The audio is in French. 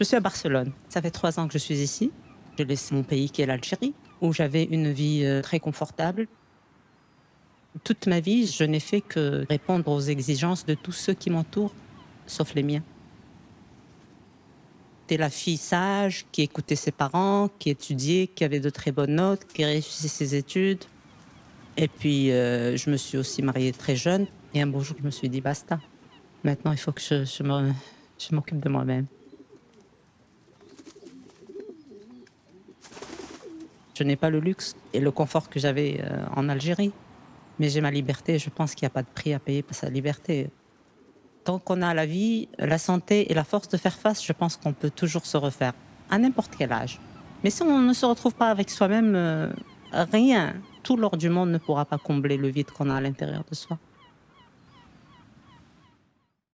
Je suis à Barcelone. Ça fait trois ans que je suis ici. Je laisse mon pays qui est l'Algérie, où j'avais une vie euh, très confortable. Toute ma vie, je n'ai fait que répondre aux exigences de tous ceux qui m'entourent, sauf les miens. J'étais la fille sage, qui écoutait ses parents, qui étudiait, qui avait de très bonnes notes, qui réussissait ses études. Et puis, euh, je me suis aussi mariée très jeune. Et un beau jour, je me suis dit, basta. Maintenant, il faut que je m'occupe de moi-même. Je n'ai pas le luxe et le confort que j'avais euh, en Algérie. Mais j'ai ma liberté. Je pense qu'il n'y a pas de prix à payer pour sa liberté. Tant qu'on a la vie, la santé et la force de faire face, je pense qu'on peut toujours se refaire, à n'importe quel âge. Mais si on ne se retrouve pas avec soi-même, euh, rien, tout l'or du monde ne pourra pas combler le vide qu'on a à l'intérieur de soi.